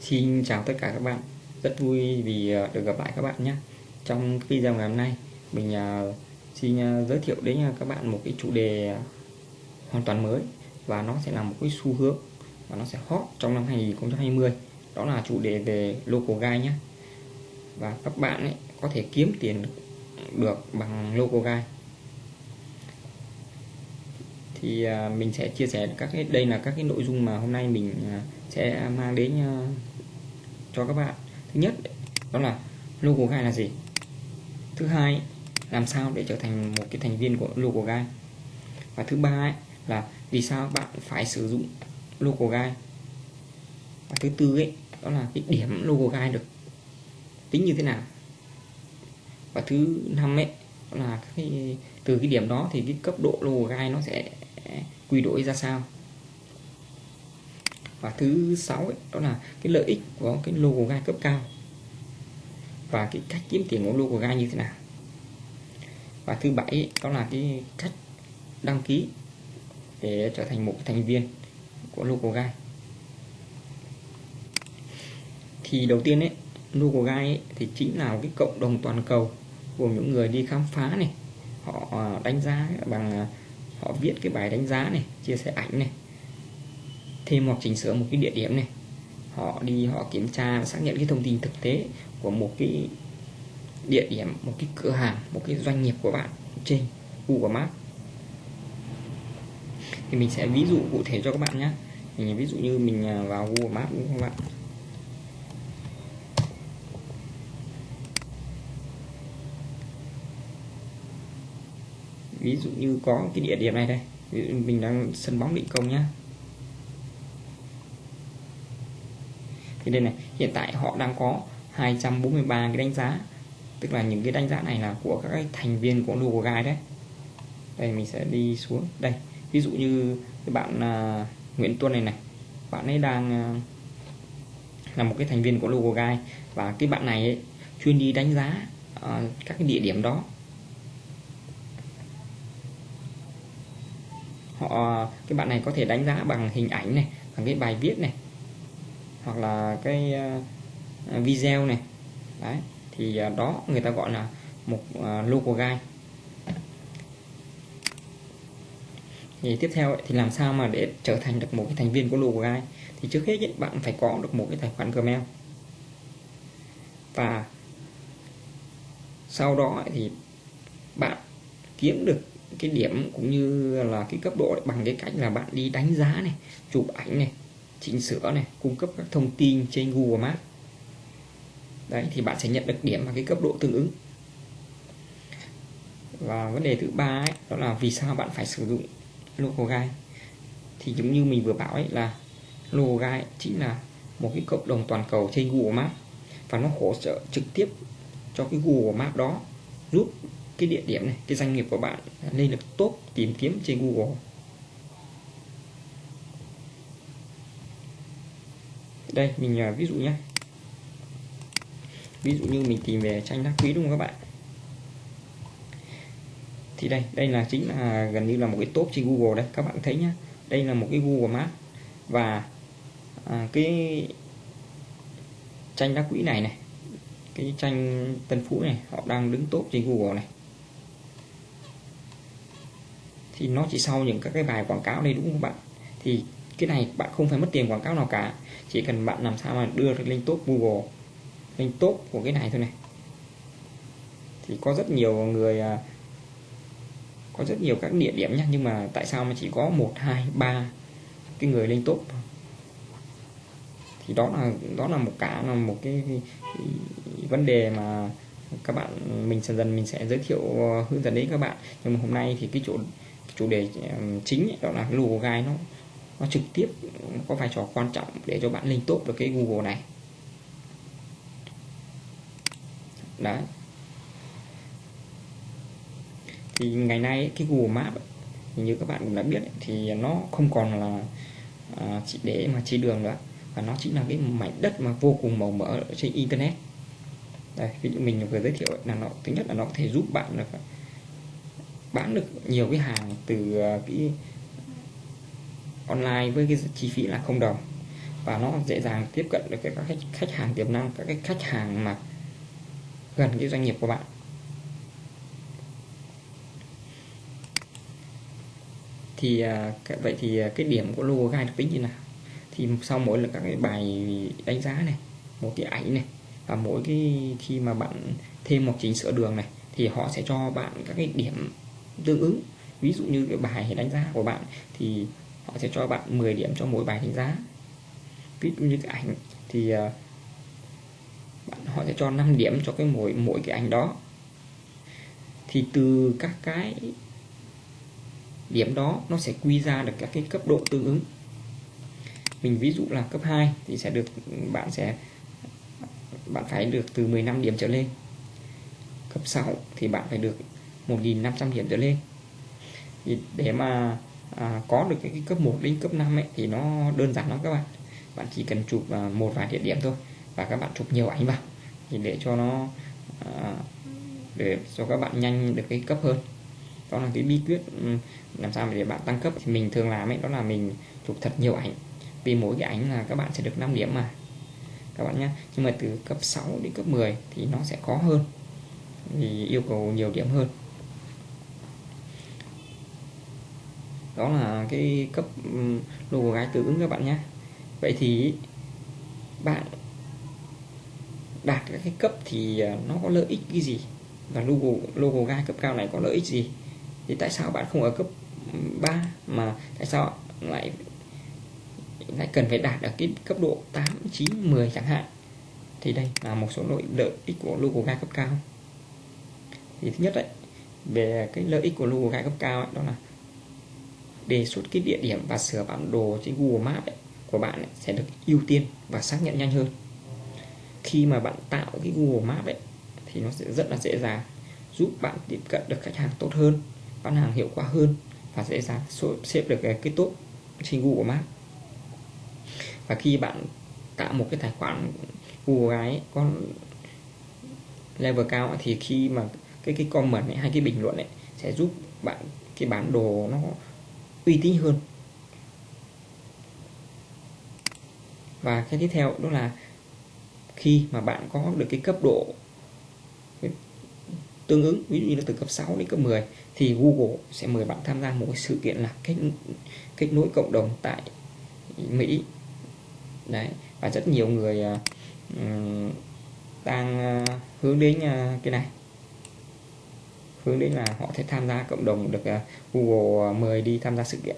Xin chào tất cả các bạn. Rất vui vì à, được gặp lại các bạn nhé. Trong video ngày hôm nay, Mình à, xin à, giới thiệu đến các bạn một cái chủ đề hoàn toàn mới Và nó sẽ là một cái xu hướng Và nó sẽ hot trong năm 2020 Đó là chủ đề về local guide nhé. Và các bạn ấy có thể kiếm tiền được bằng local guide thì mình sẽ chia sẻ các cái, đây là các cái nội dung mà hôm nay mình sẽ mang đến cho các bạn. Thứ nhất đó là logo gai là gì? Thứ hai làm sao để trở thành một cái thành viên của logo gai? Và thứ ba ấy, là vì sao bạn phải sử dụng logo gai? Và thứ tư ấy đó là cái điểm logo gai được tính như thế nào? Và thứ năm ấy đó là cái, từ cái điểm đó thì cái cấp độ logo gai nó sẽ quy đổi ra sao? Và thứ sáu ấy, đó là cái lợi ích của cái logo gai cấp cao. Và cái cách kiếm tiền của logo gai như thế nào. Và thứ bảy ấy, đó là cái cách đăng ký để trở thành một thành viên của logo gai. Thì đầu tiên ấy logo gai ấy, thì chính là một cái cộng đồng toàn cầu gồm những người đi khám phá này họ đánh giá bằng họ viết cái bài đánh giá này chia sẻ ảnh này thêm hoặc chỉnh sửa một cái địa điểm này. Họ đi, họ kiểm tra và xác nhận cái thông tin thực tế của một cái địa điểm, một cái cửa hàng, một cái doanh nghiệp của bạn trên Google Maps thì mình sẽ ví dụ cụ thể cho các bạn nhé mình ví dụ như mình à, vào Google Maps đúng không các bạn? Ví dụ như có cái địa điểm này đây. Mình đang sân bóng định công nhá. Thì đây này hiện tại họ đang có 243 cái đánh giá. Tức là những cái đánh giá này là của các thành viên của logo guide đấy. Đây mình sẽ đi xuống. Đây ví dụ như cái bạn uh, Nguyễn Tuân này này. Bạn ấy đang uh, là một cái thành viên của logo guide và cái bạn này ấy, chuyên đi đánh giá uh, các cái địa điểm đó. Họ cái bạn này có thể đánh giá bằng hình ảnh này bằng cái bài viết này hoặc là cái uh, video này. Đấy thì uh, đó người ta gọi là một ờ, uh, local guide thì tiếp theo thì làm sao mà để trở thành được một cái thành viên của local guide thì trước hết bạn phải có được một cái tài khoản Gmail. Và sau đó thì bạn kiếm được cái điểm cũng như là cái cấp độ bằng cái cách là bạn đi đánh giá này chụp ảnh này chỉnh sửa này cung cấp các thông tin trên Google Maps. Đấy thì bạn sẽ nhận được điểm và cái cấp độ tương ứng. Và vấn đề thứ ba ấy, đó là vì sao bạn phải sử dụng logo guide. Thì giống như mình vừa bảo ấy là logo guide chính là một cái cộng đồng toàn cầu trên Google Maps. Và nó hỗ trợ trực tiếp cho cái Google Maps đó giúp cái địa điểm này cái doanh nghiệp của bạn lên được tốt tìm kiếm trên Google. Đây mình uh, ví dụ nhé ví dụ như mình tìm về tranh đá quý đúng không các bạn? Thì đây đây là chính là gần như là một cái top trên Google đấy các bạn thấy nhá. Đây là một cái Google Maps và à, cái tranh đá quý này này cái tranh Tân Phú này họ đang đứng top trên Google này. Thì nó chỉ sau những các cái bài quảng cáo đây đúng không các bạn? Thì cái này bạn không phải mất tiền quảng cáo nào cả. Chỉ cần bạn làm sao mà đưa được lên top Google lên top của cái này thôi này. Thì có rất nhiều người à, có rất nhiều các địa điểm nhá nhưng mà tại sao mà chỉ có một hai ba cái người lên top thì đó là đó là một cả là một cái, cái, cái vấn đề mà các bạn mình dần dần mình sẽ giới thiệu à, hướng dẫn đến các bạn. Nhưng mà hôm nay thì cái chủ cái chủ đề à, chính ấy, đó là cái logo nó nó trực tiếp có vai trò quan trọng để cho bạn lên top được cái Google này. Đấy. Thì ngày nay cái Google Maps ấy, như các bạn cũng đã biết thì nó không còn là à, chỉ để mà chỉ đường nữa và nó chính là cái mảnh đất mà vô cùng màu mỡ ở trên internet. Đây ví dụ mình vừa giới thiệu là nó thứ nhất là nó có thể giúp bạn được bán được nhiều cái hàng từ à, cái online với cái chi phí là không đồng. Và nó dễ dàng tiếp cận được các khách, khách hàng tiềm năng các cái khách hàng mà gần cái doanh nghiệp của bạn. Thì à, vậy thì à, cái điểm của logo gai được tính như nào? Thì sau mỗi là các cái bài đánh giá này một cái ảnh này và mỗi cái khi mà bạn thêm một chỉnh sửa đường này thì họ sẽ cho bạn các cái điểm tương ứng. Ví dụ như cái bài đánh giá của bạn thì họ sẽ cho bạn 10 điểm cho mỗi bài đánh giá. Ví dụ như cái ảnh thì ờ, bạn họ sẽ cho 5 điểm cho cái mỗi mỗi cái ảnh đó. Thì từ các cái điểm đó nó sẽ quy ra được các cái cấp độ tương ứng. Mình ví dụ là cấp 2 thì sẽ được, bạn sẽ, bạn phải được từ 15 điểm trở lên. Cấp 6 thì bạn phải được 1.500 điểm trở lên. Thì để mà à, có được cái cấp 1 đến cấp 5 ấy, thì nó đơn giản lắm các bạn. Bạn chỉ cần chụp à, một vài địa điểm thôi và các bạn chụp nhiều ảnh vào thì để cho nó à, để cho các bạn nhanh được cái cấp hơn. Đó là cái bí quyết ừ, làm sao để bạn tăng cấp. Thì mình thường làm ấy đó là mình chụp thật nhiều ảnh. Vì mỗi cái ảnh là các bạn sẽ được 5 điểm mà. Các bạn nhé nhưng mà từ cấp 6 đến cấp 10 thì nó sẽ khó hơn. Vì yêu cầu nhiều điểm hơn. Đó là cái cấp logo gái tương ứng các bạn nhé. Vậy thì bạn đạt các cái cấp thì à, nó có lợi ích cái gì? Và logo logo gai cấp cao này có lợi ích gì? Thì tại sao bạn không ở cấp 3 mà tại sao lại lại cần phải đạt ở cái cấp độ 8, 9, 10 chẳng hạn? Thì đây là một số lợi lợi ích của logo gai cấp cao. Thì thứ nhất đấy về cái lợi ích của logo gai cấp cao ấy, đó là đề xuất cái địa điểm và sửa bản đồ trên Google Maps ấy, của bạn ấy, sẽ được ưu tiên và xác nhận nhanh hơn. Khi mà bạn tạo cái Google Maps ấy thì nó sẽ rất là dễ dàng giúp bạn tiếp cận được khách hàng tốt hơn bán hàng hiệu quả hơn và dễ dàng xếp được ờ, cái tốt trên Google Maps. Và khi bạn tạo một cái tài khoản Google ấy có level cao thì khi mà cái cái comment ấy hay cái bình luận ấy sẽ giúp bạn cái bản đồ nó uy tín hơn. Và cái tiếp theo đó là khi mà bạn có được cái cấp độ tương ứng ví dụ như là từ cấp 6 đến cấp 10 thì Google sẽ mời bạn tham gia một cái sự kiện là kết kết nối cộng đồng tại Mỹ. Đấy và rất nhiều người uh, đang uh, hướng đến uh, cái này hướng đến là họ sẽ tham gia cộng đồng được à, Google à, mời đi tham gia sự kiện.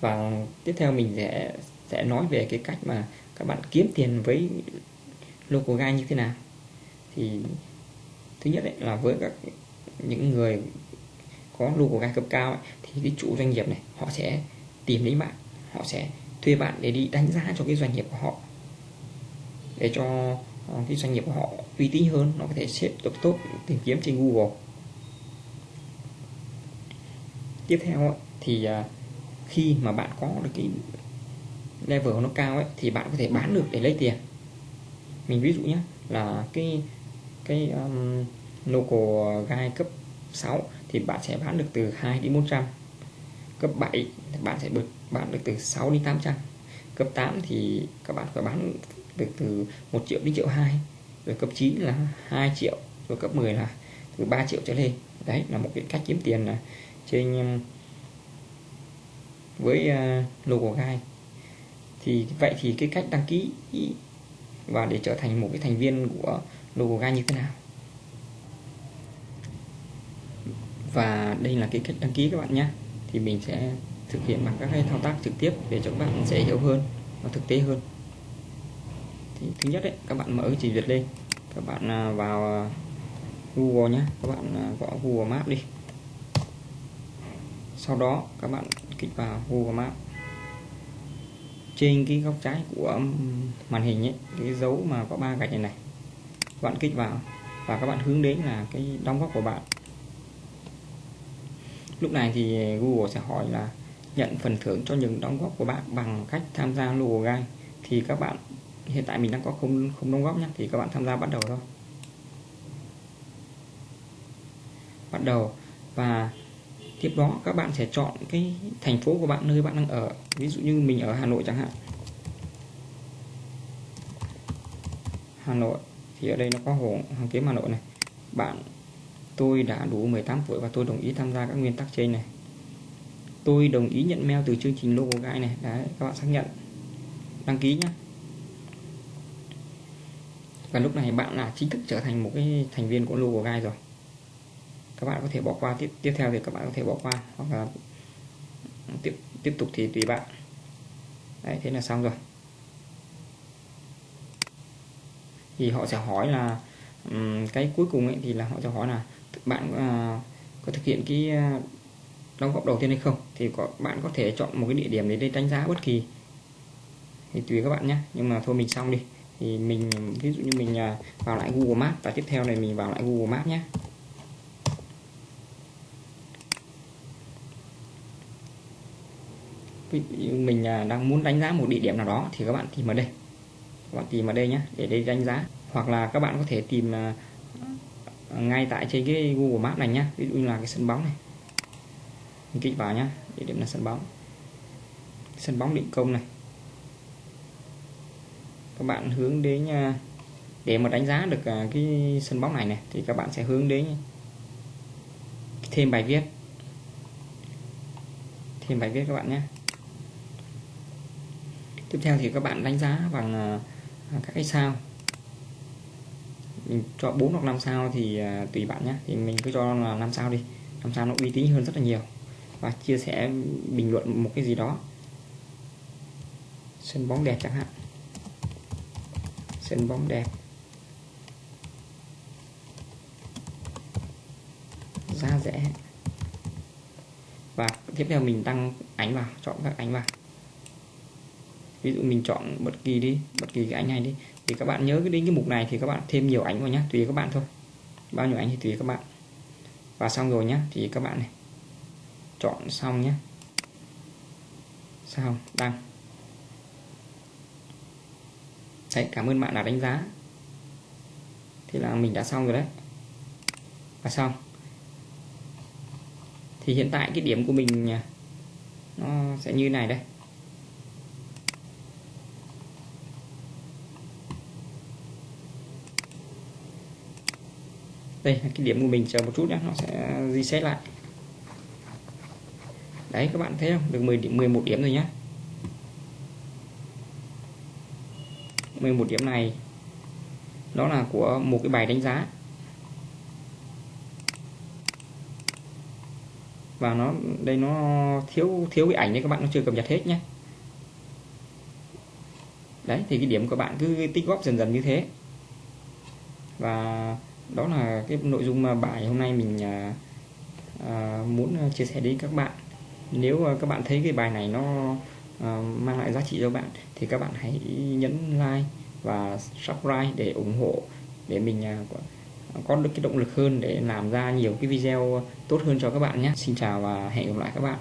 Và tiếp theo mình sẽ sẽ nói về cái cách mà các bạn kiếm tiền với local guide như thế nào. Thì thứ nhất ấy, là với các những người có local guide cấp cao ấy, thì cái chủ doanh nghiệp này họ sẽ tìm đến bạn họ sẽ thuê bạn để đi đánh giá cho cái doanh nghiệp của họ để cho ờ, cái doanh nghiệp của họ uy tín hơn nó có thể xếp được tốt tìm kiếm trên Google. Tiếp theo ấy, thì à, khi mà bạn có được cái level nó cao ấy thì bạn có thể bán được để lấy tiền. Mình ví dụ nhé là cái cái um, local gai cấp 6 thì bạn sẽ bán được từ 2 đến 400 cấp 7 thì bạn sẽ được bán được từ 6 đến 800 cấp 8 thì các bạn phải bán được từ 1 triệu đến triệu 2 rồi cấp 9 là 2 triệu rồi cấp 10 là từ 3 triệu trở lên. Đấy là một cái cách kiếm tiền là trên um, với uh, logo gai. Thì vậy thì cái cách đăng ký và để trở thành một cái thành viên của logo gai như thế nào? Và đây là cái cách đăng ký các bạn nhé. Thì mình sẽ thực hiện bằng các cái thao tác trực tiếp để cho các bạn dễ hiểu hơn và thực tế hơn thứ nhất đấy các bạn mở chỉ duyệt lên. Các bạn à, vào à, Google nhé các bạn à, gõ Google Maps đi. Sau đó các bạn kích vào Google Maps. Trên cái góc trái của màn hình ấy, cái dấu mà có ba gạch này này, các bạn kích vào và các bạn hướng đến là cái đóng góp của bạn. Lúc này thì Google sẽ hỏi là nhận phần thưởng cho những đóng góp của bạn bằng cách tham gia logo gai thì các bạn hiện tại mình đang có không không đóng góp nhé thì các bạn tham gia bắt đầu thôi. Bắt đầu. Và tiếp đó các bạn sẽ chọn cái thành phố của bạn, nơi bạn đang ở. Ví dụ như mình ở Hà Nội chẳng hạn. Hà Nội. Thì ở đây nó có hồ Hoàn Kiếm Hà Nội này. Bạn, tôi đã đủ 18 tuổi và tôi đồng ý tham gia các nguyên tắc trên này. Tôi đồng ý nhận mail từ chương trình logo guide này. Đấy, các bạn xác nhận. Đăng ký nhé và lúc này bạn là chính thức trở thành một cái thành viên của logo guide rồi. Các bạn có thể bỏ qua tiếp tiếp theo thì các bạn có thể bỏ qua hoặc là tiếp tiếp tục thì tùy bạn. Đấy thế là xong rồi. Thì họ sẽ hỏi là um, cái cuối cùng ấy thì là họ sẽ hỏi là bạn uh, có thực hiện cái uh, đóng góp đầu tiên hay không? Thì có bạn có thể chọn một cái địa điểm để đánh giá bất kỳ. Thì tùy các bạn nhé nhưng mà thôi mình xong đi thì mình, ví dụ như mình à, vào lại Google Maps, và tiếp theo này mình vào lại Google Maps nhé mình à, đang muốn đánh giá một địa điểm nào đó thì các bạn tìm ở đây. Các bạn tìm ở đây nhé để đây đánh giá. Hoặc là các bạn có thể tìm à, ngay tại trên cái Google Maps này nhé ví dụ như là cái sân bóng này. Mình kích vào nhé địa điểm là sân bóng. Sân bóng định công này các bạn hướng đến à, để mà đánh giá được à, cái sân bóng này này, thì các bạn sẽ hướng đến thêm bài viết. Thêm bài viết các bạn nhé. Tiếp theo thì các bạn đánh giá bằng à, các cái sao. Mình cho 4 hoặc 5 sao thì tùy bạn nhé. Thì mình cứ cho là 5 sao đi. 5 sao nó uy tín hơn rất là nhiều. Và chia sẻ bình luận một cái gì đó. Sân bóng đẹp chẳng hạn sân bóng đẹp giá rẻ. Và tiếp theo mình tăng ánh vào, chọn các ánh vào. Ví dụ mình chọn bất kỳ đi, bất kỳ cái ánh này đi. Thì các bạn nhớ cái đến cái mục này thì các bạn thêm nhiều ánh vào nhé tùy các bạn thôi. Bao nhiêu ánh thì tùy các bạn. Và xong rồi nhé thì các bạn này. Chọn xong nhé xong, đăng đấy, cảm ơn bạn đã đánh giá. Thì là mình đã xong rồi đấy. Và xong. Thì hiện tại cái điểm của mình à, nó sẽ như này đây. Đây là cái điểm của mình chờ một chút nhé, nó sẽ reset lại. Đấy, các bạn thấy không? Được 10 điểm 11 điểm rồi nhé. 11 điểm này. Đó là của một cái bài đánh giá. Và nó đây nó thiếu thiếu cái ảnh đấy các bạn nó chưa cập nhật hết nhé. Đấy thì cái điểm của bạn cứ tích góp dần dần như thế. Và đó là cái nội dung mà bài hôm nay mình à, à, muốn à, chia sẻ đến các bạn. Nếu à, các bạn thấy cái bài này nó uh, mang lại giá trị cho bạn thì các bạn hãy nhấn like và subscribe để ủng hộ để mình uh, có được cái động lực hơn để làm ra nhiều cái video tốt hơn cho các bạn nhé. Xin chào và hẹn gặp lại các bạn.